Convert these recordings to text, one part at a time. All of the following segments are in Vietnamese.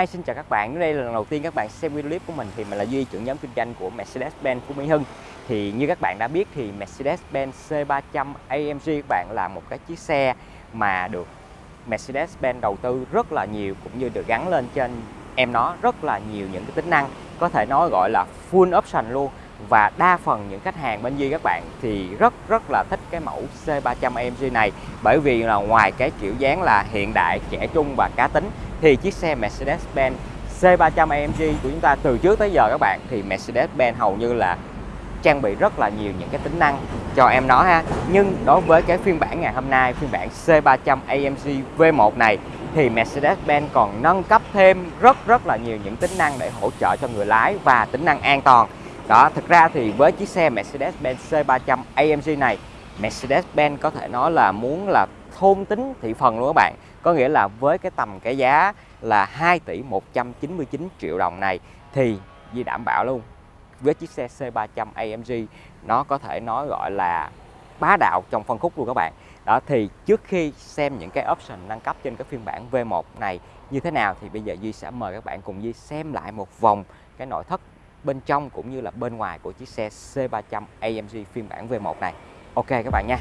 Hi, xin chào các bạn. Đây là lần đầu tiên các bạn xem video clip của mình thì mình là Duy, trưởng nhóm kinh doanh của Mercedes-Benz Phú Mỹ Hưng. Thì như các bạn đã biết thì Mercedes-Benz C300 AMG các bạn là một cái chiếc xe mà được Mercedes-Benz đầu tư rất là nhiều cũng như được gắn lên trên em nó rất là nhiều những cái tính năng có thể nói gọi là full option luôn và đa phần những khách hàng bên Duy các bạn thì rất rất là thích cái mẫu C300 AMG này. Bởi vì là ngoài cái kiểu dáng là hiện đại, trẻ trung và cá tính thì chiếc xe Mercedes-Benz C300 AMG của chúng ta từ trước tới giờ các bạn thì Mercedes-Benz hầu như là trang bị rất là nhiều những cái tính năng cho em nó ha. Nhưng đối với cái phiên bản ngày hôm nay phiên bản C300 AMG V1 này thì Mercedes-Benz còn nâng cấp thêm rất rất là nhiều những tính năng để hỗ trợ cho người lái và tính năng an toàn đó thực ra thì với chiếc xe Mercedes-Benz C300 AMG này, Mercedes-Benz có thể nói là muốn là thôn tính thị phần luôn các bạn. Có nghĩa là với cái tầm cái giá là 2 tỷ 199 triệu đồng này thì Di đảm bảo luôn, với chiếc xe C300 AMG nó có thể nói gọi là bá đạo trong phân khúc luôn các bạn. Đó, thì trước khi xem những cái option nâng cấp trên cái phiên bản V1 này như thế nào thì bây giờ Duy sẽ mời các bạn cùng Duy xem lại một vòng cái nội thất bên trong cũng như là bên ngoài của chiếc xe C300 AMG phiên bản V1 này. Ok các bạn nha.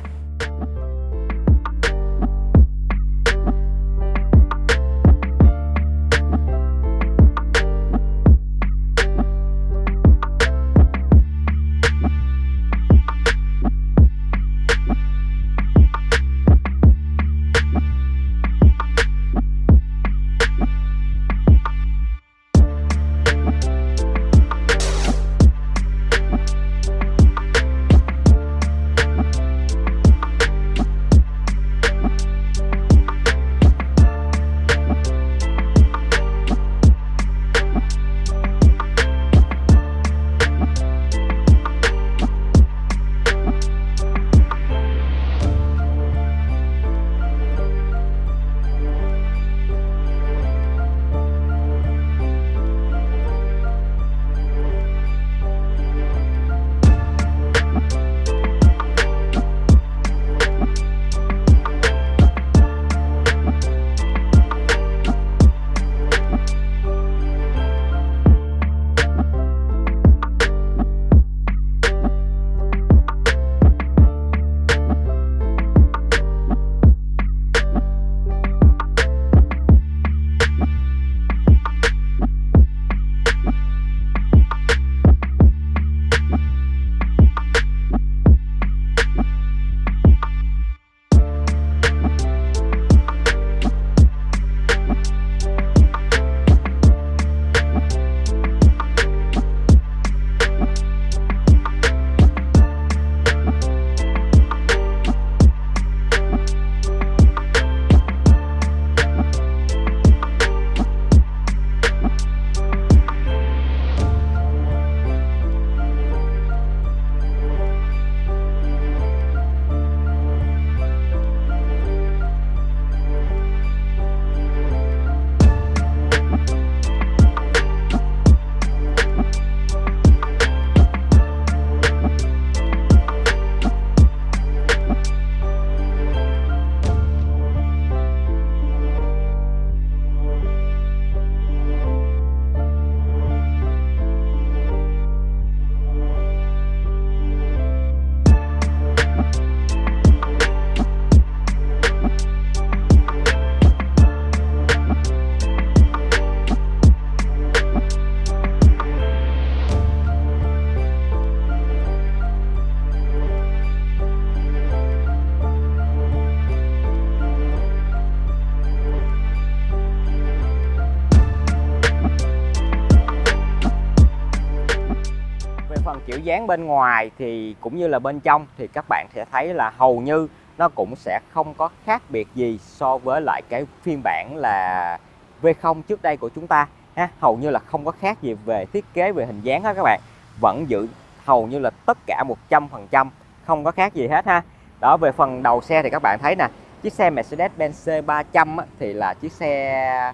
Dáng bên ngoài thì cũng như là bên trong thì các bạn sẽ thấy là hầu như nó cũng sẽ không có khác biệt gì so với lại cái phiên bản là V0 trước đây của chúng ta ha. Hầu như là không có khác gì về thiết kế về hình dáng hết các bạn. Vẫn giữ hầu như là tất cả 100% không có khác gì hết ha. Đó về phần đầu xe thì các bạn thấy nè chiếc xe Mercedes-Benz C300 á, thì là chiếc xe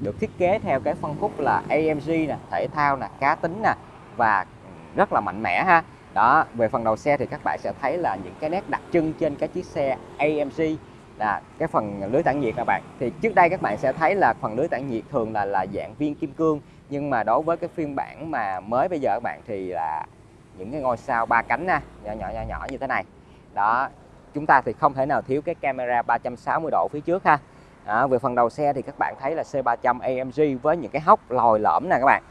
được thiết kế theo cái phân khúc là AMG nè thể thao nè cá tính nè và rất là mạnh mẽ ha. Đó về phần đầu xe thì các bạn sẽ thấy là những cái nét đặc trưng trên cái chiếc xe AMG là cái phần lưới tản nhiệt các bạn. Thì trước đây các bạn sẽ thấy là phần lưới tản nhiệt thường là là dạng viên kim cương nhưng mà đối với cái phiên bản mà mới bây giờ các bạn thì là những cái ngôi sao ba cánh nha nhỏ nhỏ nhỏ nhỏ như thế này. Đó chúng ta thì không thể nào thiếu cái camera 360 độ phía trước ha. À, về phần đầu xe thì các bạn thấy là C300 AMG với những cái hốc lồi lõm nè các bạn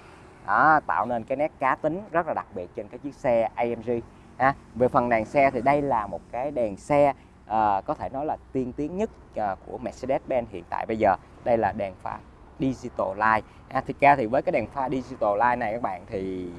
đó, tạo nên cái nét cá tính rất là đặc biệt trên cái chiếc xe AMG ha. về phần đèn xe thì đây là một cái đèn xe à, có thể nói là tiên tiến nhất à, của Mercedes-Benz hiện tại bây giờ. Đây là đèn pha digital light à, thực ra thì với cái đèn pha digital light này các bạn thì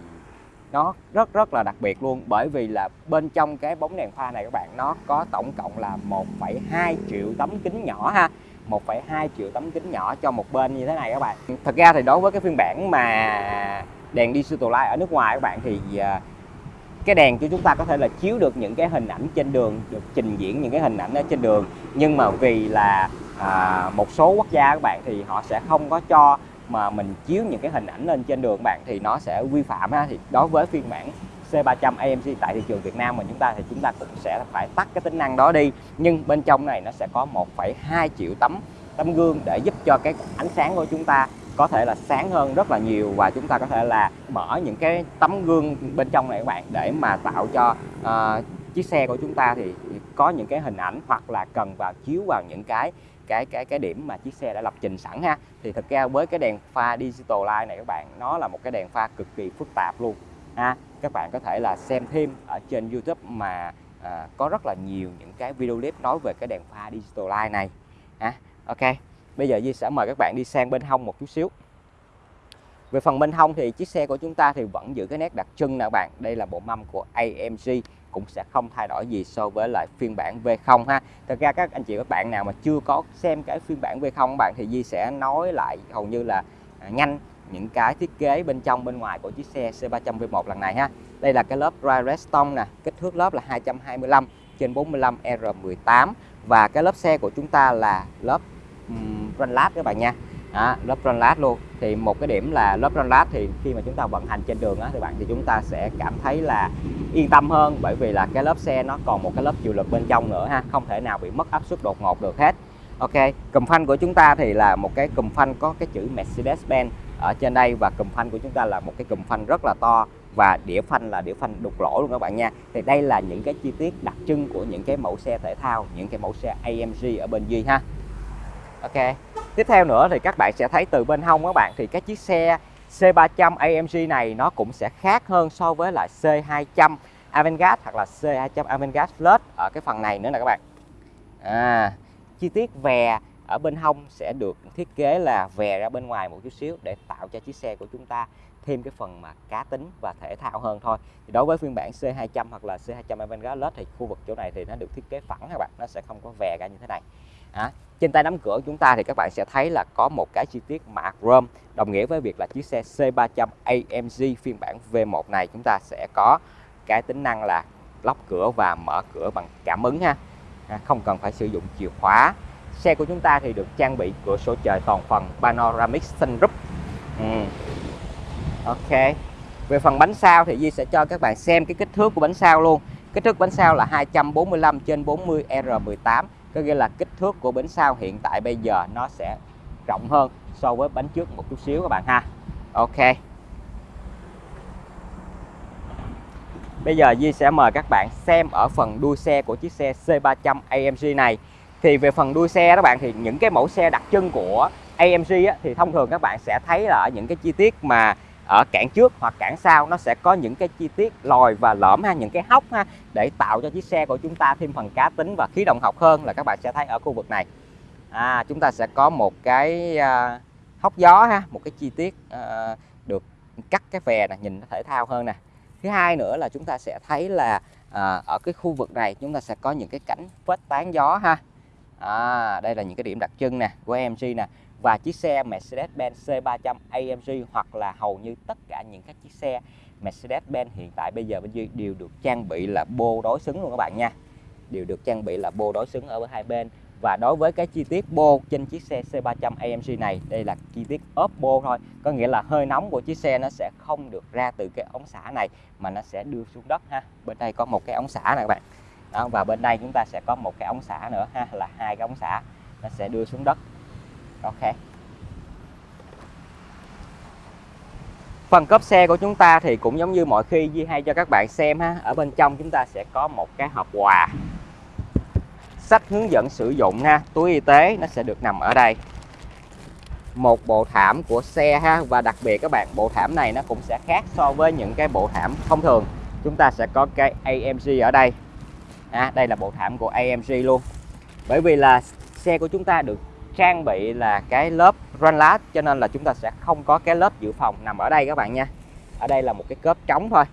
nó rất rất là đặc biệt luôn. Bởi vì là bên trong cái bóng đèn pha này các bạn nó có tổng cộng là 1,2 triệu tấm kính nhỏ ha. 1,2 triệu tấm kính nhỏ cho một bên như thế này các bạn. Thật ra thì đối với cái phiên bản mà đèn digital light ở nước ngoài các bạn thì à, cái đèn cho chúng ta có thể là chiếu được những cái hình ảnh trên đường được trình diễn những cái hình ảnh ở trên đường. Nhưng mà vì là à, một số quốc gia các bạn thì họ sẽ không có cho mà mình chiếu những cái hình ảnh lên trên đường các bạn thì nó sẽ vi phạm ha. Thì đối với phiên bản C300 AMG tại thị trường Việt Nam mà chúng ta thì chúng ta cũng sẽ phải tắt cái tính năng đó đi. Nhưng bên trong này nó sẽ có 1,2 triệu tấm tấm gương để giúp cho cái ánh sáng của chúng ta có thể là sáng hơn rất là nhiều và chúng ta có thể là mở những cái tấm gương bên trong này các bạn để mà tạo cho uh, chiếc xe của chúng ta thì có những cái hình ảnh hoặc là cần vào chiếu vào những cái cái cái cái điểm mà chiếc xe đã lập trình sẵn ha. Thì thực ra với cái đèn pha digital light này các bạn nó là một cái đèn pha cực kỳ phức tạp luôn ha. Các bạn có thể là xem thêm ở trên YouTube mà à, có rất là nhiều những cái video clip nói về cái đèn pha digital light này ha. Ok bây giờ Di sẽ mời các bạn đi sang bên hông một chút xíu. Về phần bên hông thì chiếc xe của chúng ta thì vẫn giữ cái nét đặc trưng nè các bạn. Đây là bộ mâm của AMG cũng sẽ không thay đổi gì so với lại phiên bản V0 ha. Thật ra các anh chị các bạn nào mà chưa có xem cái phiên bản V0 bạn thì Di sẽ nói lại hầu như là à, nhanh những cái thiết kế bên trong bên ngoài của chiếc xe C300 V1 lần này ha. Đây là cái lớp dry redstone nè kích thước lớp là 225 trên 45 R18 và cái lớp xe của chúng ta là lớp um, lát các bạn nha. Đó, lớp lát luôn. Thì một cái điểm là lớp lát thì khi mà chúng ta vận hành trên đường á, thì bạn thì chúng ta sẽ cảm thấy là yên tâm hơn. Bởi vì là cái lớp xe nó còn một cái lớp chịu lực bên trong nữa ha không thể nào bị mất áp suất đột ngột được hết. Ok cùm phanh của chúng ta thì là một cái cùm phanh có cái chữ Mercedes-Benz ở trên đây. Và cùm phanh của chúng ta là một cái cùm phanh rất là to và đĩa phanh là đĩa phanh đục lỗ luôn các bạn nha. Thì đây là những cái chi tiết đặc trưng của những cái mẫu xe thể thao những cái mẫu xe AMG ở bên Duy ha. Ok. Tiếp theo nữa thì các bạn sẽ thấy từ bên hông các bạn thì cái chiếc xe C300 AMG này nó cũng sẽ khác hơn so với lại C200 Avantgarde hoặc là C200 Avantgarde Plus ở cái phần này nữa nè các bạn. À, chi tiết về ở bên hông sẽ được thiết kế là vè ra bên ngoài một chút xíu để tạo cho chiếc xe của chúng ta thêm cái phần mà cá tính và thể thao hơn thôi. Thì đối với phiên bản C200 hoặc là C200 Avantgarde Plus thì khu vực chỗ này thì nó được thiết kế phẳng các bạn nó sẽ không có vè ra như thế này. À, trên tay nắm cửa chúng ta thì các bạn sẽ thấy là có một cái chi tiết mạ chrome đồng nghĩa với việc là chiếc xe C300 AMG phiên bản V1 này chúng ta sẽ có cái tính năng là lóc cửa và mở cửa bằng cảm ứng ha. À, không cần phải sử dụng chìa khóa xe của chúng ta thì được trang bị cửa sổ trời toàn phần panoramic sunroof ừ. ok. Về phần bánh sau thì Di sẽ cho các bạn xem cái kích thước của bánh sau luôn. Kích thước bánh sau là 245 trên 40 R18 có nghĩa là kích thước của bánh sau hiện tại bây giờ nó sẽ rộng hơn so với bánh trước một chút xíu các bạn ha. Ok. Bây giờ Di sẽ mời các bạn xem ở phần đuôi xe của chiếc xe C300 AMG này thì về phần đuôi xe các bạn thì những cái mẫu xe đặc trưng của AMG á, thì thông thường các bạn sẽ thấy là ở những cái chi tiết mà ở cản trước hoặc cản sau nó sẽ có những cái chi tiết lòi và lõm ha những cái hốc ha để tạo cho chiếc xe của chúng ta thêm phần cá tính và khí động học hơn là các bạn sẽ thấy ở khu vực này. À, chúng ta sẽ có một cái uh, hốc gió ha một cái chi tiết uh, được cắt cái vè này nhìn nó thể thao hơn nè. Thứ hai nữa là chúng ta sẽ thấy là uh, ở cái khu vực này chúng ta sẽ có những cái cánh vết tán gió ha à, đây là những cái điểm đặc trưng nè của AMG nè. Và chiếc xe Mercedes-Benz C300 AMG hoặc là hầu như tất cả những các chiếc xe Mercedes-Benz hiện tại bây giờ bên dưới đều được trang bị là bô đối xứng luôn các bạn nha. Đều được trang bị là bô đối xứng ở hai bên. Và đối với cái chi tiết bô trên chiếc xe C300 AMG này đây là chi tiết ốp bô thôi. Có nghĩa là hơi nóng của chiếc xe nó sẽ không được ra từ cái ống xả này mà nó sẽ đưa xuống đất ha. Bên đây có một cái ống xả này các bạn đó, và bên đây chúng ta sẽ có một cái ống xả nữa ha là hai cái ống xả nó sẽ đưa xuống đất. Ok. Phần cốp xe của chúng ta thì cũng giống như mọi khi Di hay cho các bạn xem ha ở bên trong chúng ta sẽ có một cái hộp quà. Sách hướng dẫn sử dụng ha túi y tế nó sẽ được nằm ở đây. Một bộ thảm của xe ha và đặc biệt các bạn bộ thảm này nó cũng sẽ khác so với những cái bộ thảm thông thường. Chúng ta sẽ có cái AMG ở đây à, đây là bộ thảm của AMG luôn. Bởi vì là xe của chúng ta được trang bị là cái lớp run lát cho nên là chúng ta sẽ không có cái lớp dự phòng nằm ở đây các bạn nha. Ở đây là một cái cớp trống thôi.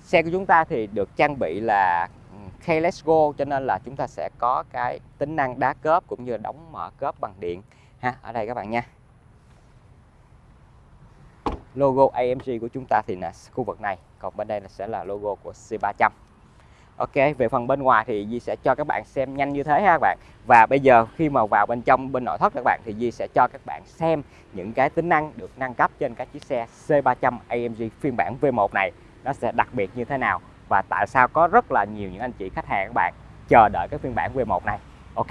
Xe của chúng ta thì được trang bị là ừ, keyless go cho nên là chúng ta sẽ có cái tính năng đá cớp cũng như đóng mở cớp bằng điện. Ha ở đây các bạn nha. Logo AMG của chúng ta thì là khu vực này còn bên đây là sẽ là logo của C300 Ok, về phần bên ngoài thì Di sẽ cho các bạn xem nhanh như thế ha các bạn. Và bây giờ khi mà vào bên trong, bên nội thất các bạn thì Di sẽ cho các bạn xem những cái tính năng được nâng cấp trên các chiếc xe C300 AMG phiên bản V1 này. Nó sẽ đặc biệt như thế nào và tại sao có rất là nhiều những anh chị khách hàng các bạn chờ đợi cái phiên bản V1 này. Ok.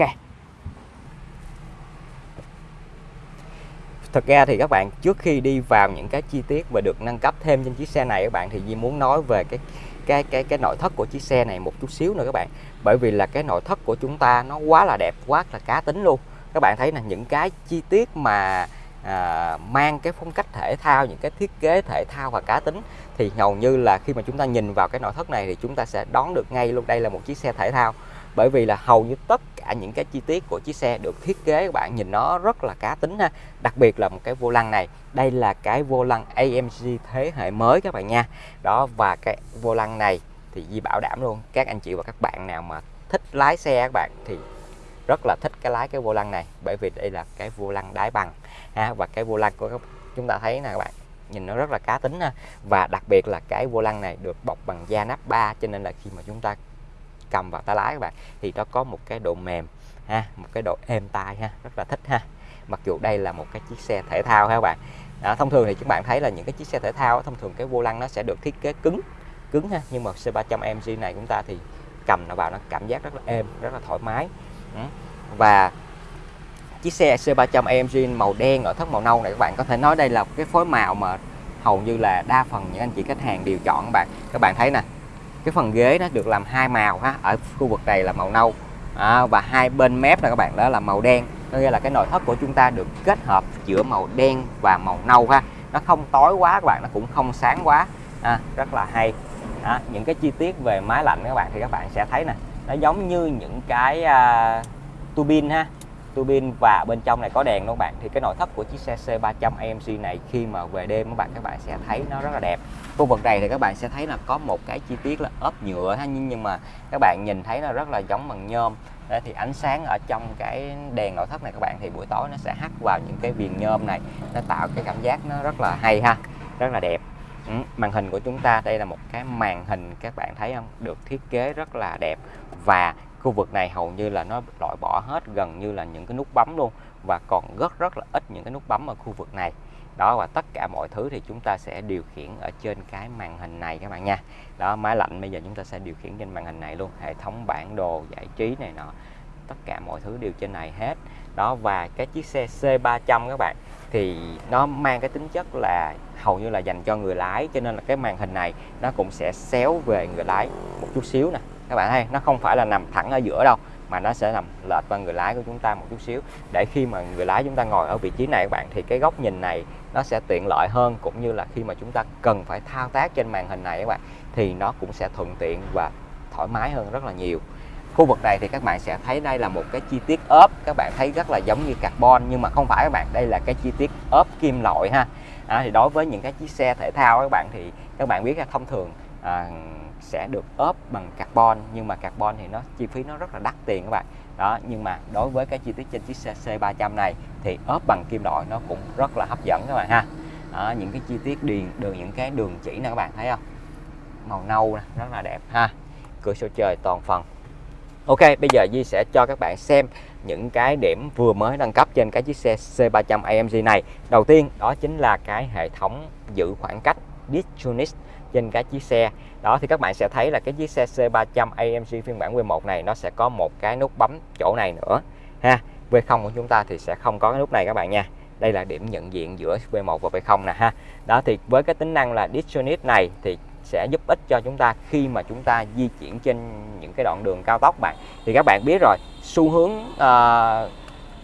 Thật ra thì các bạn, trước khi đi vào những cái chi tiết và được nâng cấp thêm trên chiếc xe này các bạn thì Di muốn nói về cái cái cái cái nội thất của chiếc xe này một chút xíu nữa các bạn. Bởi vì là cái nội thất của chúng ta nó quá là đẹp quá là cá tính luôn. Các bạn thấy là những cái chi tiết mà à, mang cái phong cách thể thao những cái thiết kế thể thao và cá tính thì hầu như là khi mà chúng ta nhìn vào cái nội thất này thì chúng ta sẽ đón được ngay luôn đây là một chiếc xe thể thao bởi vì là hầu như tất cả những cái chi tiết của chiếc xe được thiết kế, các bạn nhìn nó rất là cá tính ha. Đặc biệt là một cái vô lăng này. Đây là cái vô lăng AMG thế hệ mới các bạn nha. Đó, và cái vô lăng này thì Di bảo đảm luôn, các anh chị và các bạn nào mà thích lái xe các bạn thì rất là thích cái lái cái vô lăng này. Bởi vì đây là cái vô lăng đáy bằng ha, và cái vô lăng của chúng ta thấy nè các bạn, nhìn nó rất là cá tính ha. và đặc biệt là cái vô lăng này được bọc bằng da nắp ba, cho nên là khi mà chúng ta cầm vào tay lái các bạn thì nó có một cái độ mềm ha một cái độ êm tai ha rất là thích ha. Mặc dù đây là một cái chiếc xe thể thao ha các bạn. Đó, thông thường thì các bạn thấy là những cái chiếc xe thể thao thông thường cái vô lăng nó sẽ được thiết kế cứng cứng ha nhưng mà C300MG này chúng ta thì cầm nó vào nó cảm giác rất là êm rất là thoải mái. Và chiếc xe C300 AMG màu đen ở thất màu nâu này các bạn có thể nói đây là cái phối màu mà hầu như là đa phần những anh chị khách hàng đều chọn các bạn. Các bạn thấy nè cái phần ghế nó được làm hai màu ha ở khu vực này là màu nâu à, và hai bên mép là các bạn đó là màu đen. Có nghĩa là cái nội thất của chúng ta được kết hợp giữa màu đen và màu nâu ha. Nó không tối quá các bạn nó cũng không sáng quá. À, rất là hay. À, những cái chi tiết về máy lạnh các bạn thì các bạn sẽ thấy nè. Nó giống như những cái à, uh, tu bin ha tua bin và bên trong này có đèn luôn bạn? Thì cái nội thất của chiếc xe C300 AMG này khi mà về đêm các bạn các bạn sẽ thấy nó rất là đẹp. Khu vực này thì các bạn sẽ thấy là có một cái chi tiết là ốp nhựa ha nhưng nhưng mà các bạn nhìn thấy nó rất là giống bằng nhôm. Đấy, thì ánh sáng ở trong cái đèn nội thất này các bạn thì buổi tối nó sẽ hắt vào những cái viền nhôm này. Nó tạo cái cảm giác nó rất là hay ha rất là đẹp. Ừ, màn hình của chúng ta đây là một cái màn hình các bạn thấy không? Được thiết kế rất là đẹp. Và khu vực này hầu như là nó loại bỏ hết, gần như là những cái nút bấm luôn, và còn rất rất là ít những cái nút bấm ở khu vực này. Đó, và tất cả mọi thứ thì chúng ta sẽ điều khiển ở trên cái màn hình này các bạn nha. Đó, máy lạnh bây giờ chúng ta sẽ điều khiển trên màn hình này luôn, hệ thống bản đồ giải trí này nọ, tất cả mọi thứ đều trên này hết. Đó, và cái chiếc xe C300 các bạn, thì nó mang cái tính chất là hầu như là dành cho người lái, cho nên là cái màn hình này nó cũng sẽ xéo về người lái một chút xíu nè các bạn thấy nó không phải là nằm thẳng ở giữa đâu mà nó sẽ nằm lệch qua người lái của chúng ta một chút xíu. Để khi mà người lái chúng ta ngồi ở vị trí này các bạn thì cái góc nhìn này nó sẽ tiện lợi hơn cũng như là khi mà chúng ta cần phải thao tác trên màn hình này các bạn thì nó cũng sẽ thuận tiện và thoải mái hơn rất là nhiều. Khu vực này thì các bạn sẽ thấy đây là một cái chi tiết ốp các bạn thấy rất là giống như carbon nhưng mà không phải các bạn đây là cái chi tiết ốp kim loại ha. À, thì đối với những cái chiếc xe thể thao các bạn thì các bạn biết là thông thường à, sẽ được ốp bằng carbon nhưng mà carbon thì nó chi phí nó rất là đắt tiền các bạn. Đó nhưng mà đối với cái chi tiết trên chiếc xe C300 này thì ốp bằng kim loại nó cũng rất là hấp dẫn các bạn ha. Đó, những cái chi tiết điền đường những cái đường chỉ nè các bạn thấy không? Màu nâu nè rất là đẹp ha. Cửa sổ trời toàn phần. Ok bây giờ Di sẽ cho các bạn xem những cái điểm vừa mới nâng cấp trên cái chiếc xe C300 AMG này. Đầu tiên đó chính là cái hệ thống giữ khoảng cách Distronics trên cái chiếc xe đó thì các bạn sẽ thấy là cái chiếc xe C300 AMG phiên bản V1 này nó sẽ có một cái nút bấm chỗ này nữa ha. V0 của chúng ta thì sẽ không có cái nút này các bạn nha. Đây là điểm nhận diện giữa V1 và V0 nè ha. Đó thì với cái tính năng là Distronit này thì sẽ giúp ích cho chúng ta khi mà chúng ta di chuyển trên những cái đoạn đường cao tốc bạn. Thì các bạn biết rồi xu hướng uh,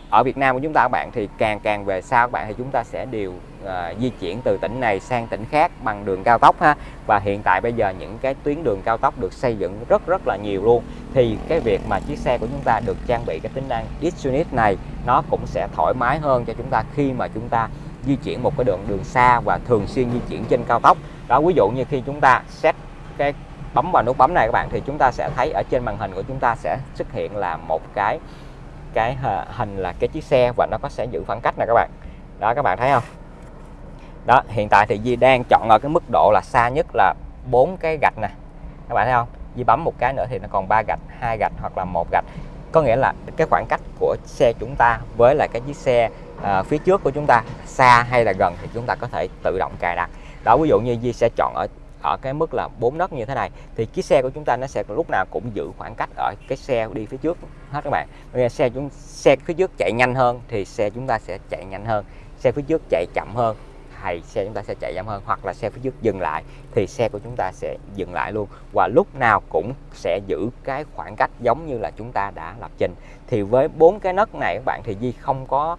ở Việt Nam của chúng ta các bạn thì càng càng về sau các bạn thì chúng ta sẽ đều uh, di chuyển từ tỉnh này sang tỉnh khác bằng đường cao tốc ha. Và hiện tại bây giờ những cái tuyến đường cao tốc được xây dựng rất rất là nhiều luôn. Thì cái việc mà chiếc xe của chúng ta được trang bị cái tính năng DiSUNIT này nó cũng sẽ thoải mái hơn cho chúng ta khi mà chúng ta di chuyển một cái đường đường xa và thường xuyên di chuyển trên cao tốc. Đó ví dụ như khi chúng ta set cái bấm vào nút bấm này các bạn thì chúng ta sẽ thấy ở trên màn hình của chúng ta sẽ xuất hiện là một cái cái hình là cái chiếc xe và nó có sẽ giữ khoảng cách này các bạn. Đó các bạn thấy không? Đó hiện tại thì Di đang chọn ở cái mức độ là xa nhất là bốn cái gạch nè. Các bạn thấy không? Di bấm một cái nữa thì nó còn ba gạch hai gạch hoặc là một gạch. Có nghĩa là cái khoảng cách của xe chúng ta với lại cái chiếc xe à, phía trước của chúng ta xa hay là gần thì chúng ta có thể tự động cài đặt. Đó ví dụ như Di sẽ chọn ở ở cái mức là 4 nấc như thế này, thì chiếc xe của chúng ta nó sẽ lúc nào cũng giữ khoảng cách ở cái xe đi phía trước hết các bạn. Xe chúng, xe phía trước chạy nhanh hơn thì xe chúng ta sẽ chạy nhanh hơn, xe phía trước chạy chậm hơn thì xe chúng ta sẽ chạy chậm hơn, hoặc là xe phía trước dừng lại thì xe của chúng ta sẽ dừng lại luôn. Và lúc nào cũng sẽ giữ cái khoảng cách giống như là chúng ta đã lập trình. Thì với bốn cái nấc này các bạn thì Di không có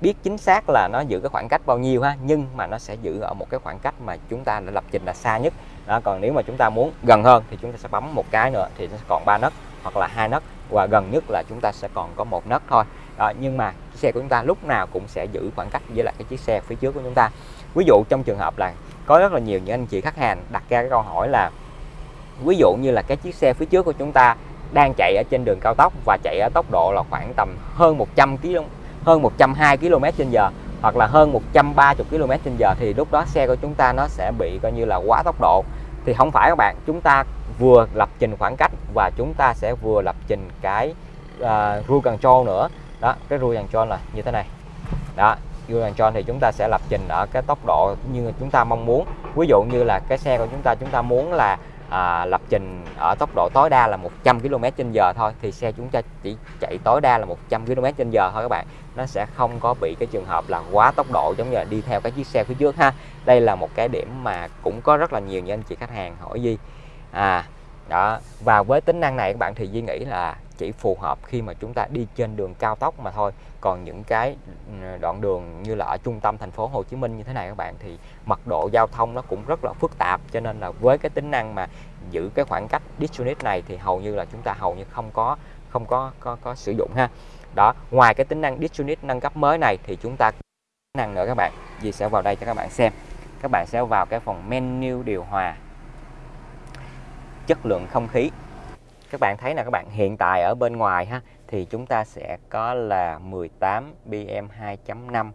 biết chính xác là nó giữ cái khoảng cách bao nhiêu ha nhưng mà nó sẽ giữ ở một cái khoảng cách mà chúng ta đã lập trình là xa nhất. Đó còn nếu mà chúng ta muốn gần hơn thì chúng ta sẽ bấm một cái nữa thì nó sẽ còn ba nấc hoặc là hai nấc và gần nhất là chúng ta sẽ còn có một nấc thôi. Đó, nhưng mà chiếc xe của chúng ta lúc nào cũng sẽ giữ khoảng cách với lại cái chiếc xe phía trước của chúng ta. Ví dụ trong trường hợp là có rất là nhiều những anh chị khách hàng đặt ra cái câu hỏi là ví dụ như là cái chiếc xe phía trước của chúng ta đang chạy ở trên đường cao tốc và chạy ở tốc độ là khoảng tầm hơn 100 km hơn 120 km trên giờ hoặc là hơn 130 km trên giờ thì lúc đó xe của chúng ta nó sẽ bị coi như là quá tốc độ. Thì không phải các bạn chúng ta vừa lập trình khoảng cách và chúng ta sẽ vừa lập trình cái uh, rule control nữa. Đó cái rule control là như thế này. Đó rule control thì chúng ta sẽ lập trình ở cái tốc độ như chúng ta mong muốn. Ví dụ như là cái xe của chúng ta chúng ta muốn là à, lập trình ở tốc độ tối đa là 100 km trên giờ thôi thì xe chúng ta chỉ chạy tối đa là 100 km trên giờ thôi các bạn. Nó sẽ không có bị cái trường hợp là quá tốc độ giống như là đi theo cái chiếc xe phía trước ha. Đây là một cái điểm mà cũng có rất là nhiều những anh chị khách hàng hỏi gì à đó và với tính năng này các bạn thì Duy nghĩ là chỉ phù hợp khi mà chúng ta đi trên đường cao tốc mà thôi. Còn những cái ừ, đoạn đường như là ở trung tâm thành phố Hồ Chí Minh như thế này các bạn thì mật độ giao thông nó cũng rất là phức tạp. Cho nên là với cái tính năng mà giữ cái khoảng cách DiSUNIT này thì hầu như là chúng ta hầu như không có không có có, có sử dụng ha. Đó ngoài cái tính năng DiSUNIT nâng cấp mới này thì chúng ta tính năng nữa các bạn. Gì sẽ vào đây cho các bạn xem. Các bạn sẽ vào cái phần menu điều hòa chất lượng không khí các bạn thấy là các bạn hiện tại ở bên ngoài ha thì chúng ta sẽ có là 18 BM 2.5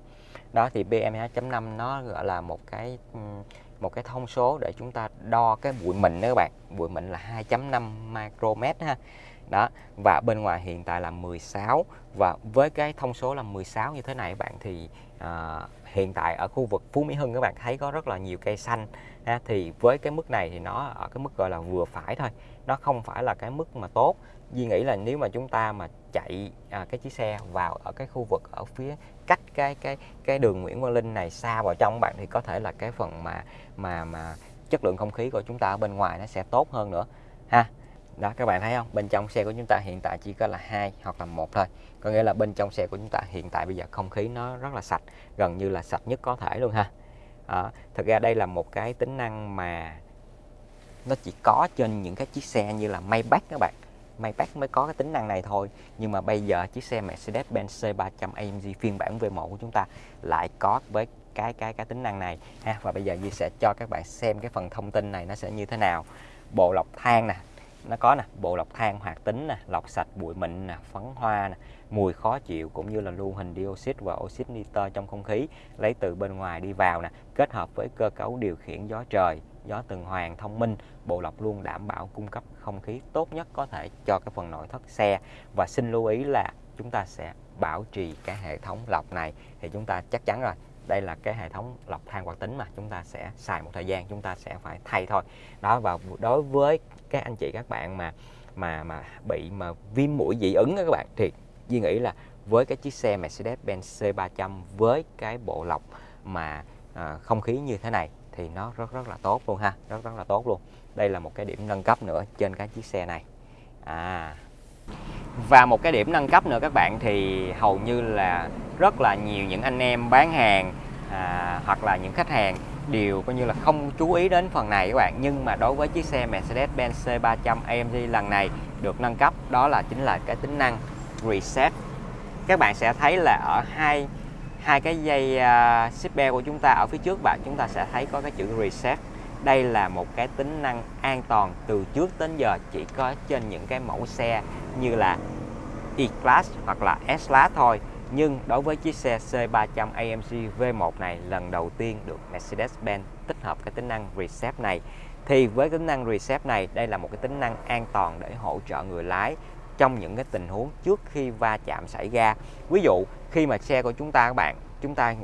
đó thì BM 2.5 nó gọi là một cái một cái thông số để chúng ta đo cái bụi mịn đó các bạn. Bụi mịn là 2.5 micromet ha. Đó và bên ngoài hiện tại là 16 và với cái thông số là 16 như thế này các bạn thì à, hiện tại ở khu vực Phú Mỹ Hưng các bạn thấy có rất là nhiều cây xanh ha, thì với cái mức này thì nó ở cái mức gọi là vừa phải thôi nó không phải là cái mức mà tốt. Duy nghĩ là nếu mà chúng ta mà chạy à, cái chiếc xe vào ở cái khu vực ở phía cách cái cái cái đường Nguyễn Văn Linh này xa vào trong bạn thì có thể là cái phần mà mà mà chất lượng không khí của chúng ta ở bên ngoài nó sẽ tốt hơn nữa ha. Đó các bạn thấy không? Bên trong xe của chúng ta hiện tại chỉ có là hai hoặc là một thôi. Có nghĩa là bên trong xe của chúng ta hiện tại bây giờ không khí nó rất là sạch gần như là sạch nhất có thể luôn ha. À, thực ra đây là một cái tính năng mà nó chỉ có trên những cái chiếc xe như là Maybach các bạn. Maybach mới có cái tính năng này thôi. Nhưng mà bây giờ chiếc xe Mercedes-Benz C300 AMG phiên bản V1 của chúng ta lại có với cái cái cái tính năng này, ha. Và bây giờ Duy sẽ cho các bạn xem cái phần thông tin này nó sẽ như thế nào. Bộ lọc than nè, nó có nè. Bộ lọc than hoạt tính nè, lọc sạch bụi mịn nè, phấn hoa nè, mùi khó chịu cũng như là lưu hình dioxide và oxit nitơ trong không khí, lấy từ bên ngoài đi vào nè, kết hợp với cơ cấu điều khiển gió trời gió tuần hoàn thông minh bộ lọc luôn đảm bảo cung cấp không khí tốt nhất có thể cho cái phần nội thất xe. Và xin lưu ý là chúng ta sẽ bảo trì cái hệ thống lọc này thì chúng ta chắc chắn rồi. Đây là cái hệ thống lọc than hoạt tính mà chúng ta sẽ xài một thời gian chúng ta sẽ phải thay thôi. Đó và đối với các anh chị các bạn mà mà mà bị mà viêm mũi dị ứng đó các bạn thì Duy nghĩ là với cái chiếc xe Mercedes-Benz C300 với cái bộ lọc mà à, không khí như thế này thì nó rất rất là tốt luôn ha. Rất rất là tốt luôn. Đây là một cái điểm nâng cấp nữa trên cái chiếc xe này. À. Và một cái điểm nâng cấp nữa các bạn thì hầu như là rất là nhiều những anh em bán hàng à, hoặc là những khách hàng đều coi như là không chú ý đến phần này các bạn. Nhưng mà đối với chiếc xe Mercedes-Benz C300 AMG lần này được nâng cấp đó là chính là cái tính năng reset. Các bạn sẽ thấy là ở hai hai cái dây uh, bell của chúng ta ở phía trước bạn chúng ta sẽ thấy có cái chữ reset. Đây là một cái tính năng an toàn từ trước đến giờ chỉ có trên những cái mẫu xe như là E-Class hoặc là S-Class thôi. Nhưng đối với chiếc xe C300 AMG V1 này lần đầu tiên được Mercedes-Benz tích hợp cái tính năng Reset này. Thì với tính năng Reset này đây là một cái tính năng an toàn để hỗ trợ người lái trong những cái tình huống trước khi va chạm xảy ra. Ví dụ khi mà xe của chúng ta các bạn chúng ta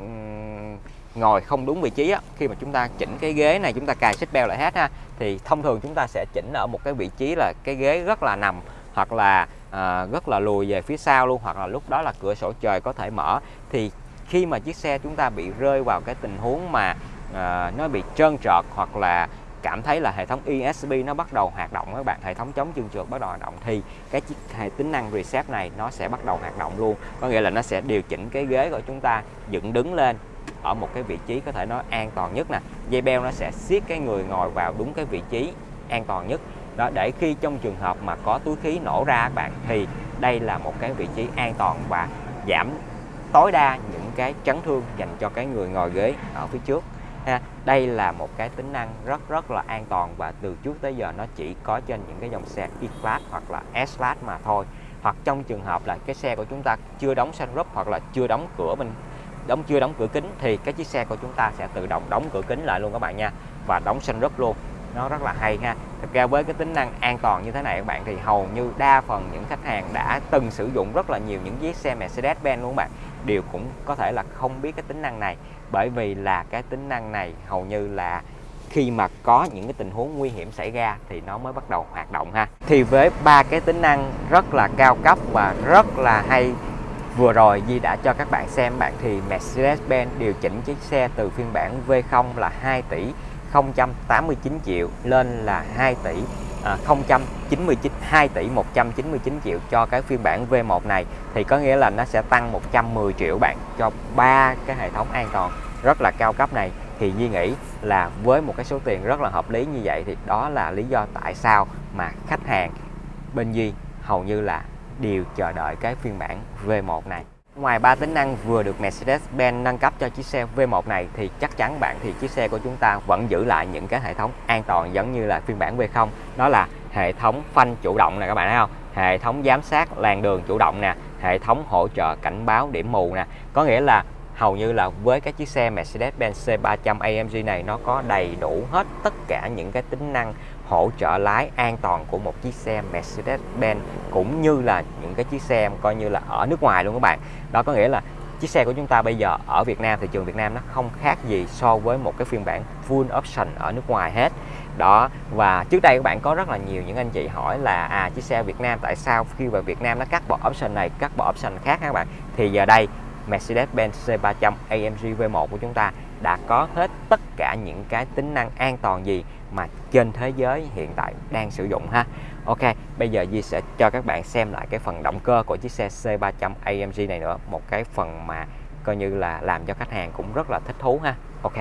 ngồi không đúng vị trí á, khi mà chúng ta chỉnh cái ghế này chúng ta cài xích beo lại hết ha thì thông thường chúng ta sẽ chỉnh ở một cái vị trí là cái ghế rất là nằm hoặc là à, rất là lùi về phía sau luôn hoặc là lúc đó là cửa sổ trời có thể mở. Thì khi mà chiếc xe chúng ta bị rơi vào cái tình huống mà à, nó bị trơn trọt hoặc là cảm thấy là hệ thống ESP nó bắt đầu hoạt động các bạn, hệ thống chống trơn trượt bắt đầu hoạt động, thì cái chiếc hệ tính năng reset này nó sẽ bắt đầu hoạt động luôn. Có nghĩa là nó sẽ điều chỉnh cái ghế của chúng ta, dựng đứng lên ở một cái vị trí có thể nói an toàn nhất nè. Dây beo nó sẽ siết cái người ngồi vào đúng cái vị trí an toàn nhất. Đó, để khi trong trường hợp mà có túi khí nổ ra các bạn, thì đây là một cái vị trí an toàn và giảm tối đa những cái chấn thương dành cho cái người ngồi ghế ở phía trước ha. Đây là một cái tính năng rất rất là an toàn và từ trước tới giờ nó chỉ có trên những cái dòng xe E-Class hoặc là S-Class mà thôi. Hoặc trong trường hợp là cái xe của chúng ta chưa đóng sunroof hoặc là chưa đóng cửa mình đóng, chưa đóng cửa kính thì cái chiếc xe của chúng ta sẽ tự động đóng cửa kính lại luôn các bạn nha, và đóng sunroof luôn. Nó rất là hay ha. Thực ra với cái tính năng an toàn như thế này các bạn thì hầu như đa phần những khách hàng đã từng sử dụng rất là nhiều những chiếc xe Mercedes-Benz luôn các bạn đều cũng có thể là không biết cái tính năng này. Bởi vì là cái tính năng này hầu như là khi mà có những cái tình huống nguy hiểm xảy ra thì nó mới bắt đầu hoạt động ha. Thì với ba cái tính năng rất là cao cấp và rất là hay, vừa rồi Di đã cho các bạn xem, bạn thì Mercedes-Benz điều chỉnh chiếc xe từ phiên bản V0 là 2 tỷ 089 triệu lên là 2 tỷ à, 099 2 tỷ 199 triệu cho cái phiên bản V1 này thì có nghĩa là nó sẽ tăng 110 triệu bạn cho ba cái hệ thống an toàn rất là cao cấp này. Thì Duy nghĩ là với một cái số tiền rất là hợp lý như vậy thì đó là lý do tại sao mà khách hàng bên Duy hầu như là đều chờ đợi cái phiên bản V1 này. Ngoài ba tính năng vừa được Mercedes-Benz nâng cấp cho chiếc xe V1 này, thì chắc chắn bạn thì chiếc xe của chúng ta vẫn giữ lại những cái hệ thống an toàn giống như là phiên bản V0 đó là hệ thống phanh chủ động nè các bạn thấy không? Hệ thống giám sát làn đường chủ động nè, hệ thống hỗ trợ cảnh báo điểm mù nè. Có nghĩa là hầu như là với cái chiếc xe Mercedes-Benz C300 AMG này, nó có đầy đủ hết tất cả những cái tính năng hỗ trợ lái an toàn của một chiếc xe Mercedes-Benz cũng như là những cái chiếc xe coi như là ở nước ngoài luôn các bạn. Đó có nghĩa là chiếc xe của chúng ta bây giờ ở Việt Nam, thị trường Việt Nam nó không khác gì so với một cái phiên bản full option ở nước ngoài hết. Đó, và trước đây các bạn có rất là nhiều những anh chị hỏi là à chiếc xe Việt Nam tại sao khi vào Việt Nam nó cắt bỏ option này, cắt bỏ option khác các bạn? Thì giờ đây Mercedes-Benz C300 AMG V1 của chúng ta đã có hết tất cả những cái tính năng an toàn gì mà trên thế giới hiện tại đang sử dụng ha. Ok bây giờ Di sẽ cho các bạn xem lại cái phần động cơ của chiếc xe C300 AMG này nữa. Một cái phần mà coi như là làm cho khách hàng cũng rất là thích thú ha. Ok.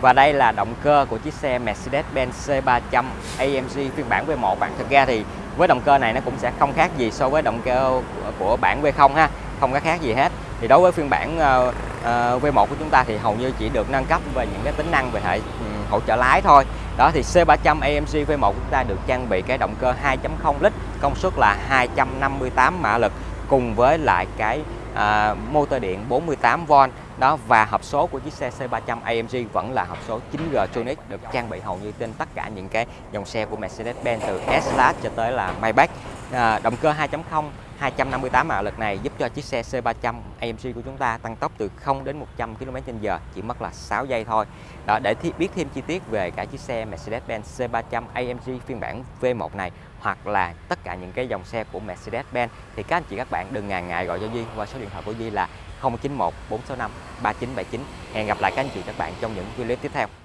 Và đây là động cơ của chiếc xe Mercedes-Benz C300 AMG phiên bản V1 bạn thực ra thì với động cơ này nó cũng sẽ không khác gì so với động cơ của bản V0 ha. Không có khác gì hết. Thì đối với phiên bản uh, uh, V1 của chúng ta thì hầu như chỉ được nâng cấp về những cái tính năng về hệ um, hỗ trợ lái thôi đó thì C300 AMG V1 chúng ta được trang bị cái động cơ 2.0 lít công suất là 258 mã lực cùng với lại cái à, motor điện 48V đó và hộp số của chiếc xe C300 AMG vẫn là hộp số 9G Tronic được trang bị hầu như trên tất cả những cái dòng xe của Mercedes-Benz từ S-Class cho tới là Maybach. À, động cơ 2.0 258 mã lực này giúp cho chiếc xe C300 AMG của chúng ta tăng tốc từ 0 đến 100 km/h chỉ mất là 6 giây thôi. Đó, để biết thêm chi tiết về cả chiếc xe Mercedes-Benz C300 AMG phiên bản V1 này hoặc là tất cả những cái dòng xe của Mercedes-Benz thì các anh chị các bạn đừng ngần ngại gọi cho Duy qua số điện thoại của Duy là 091 465 3979. Hẹn gặp lại các anh chị các bạn trong những video tiếp theo.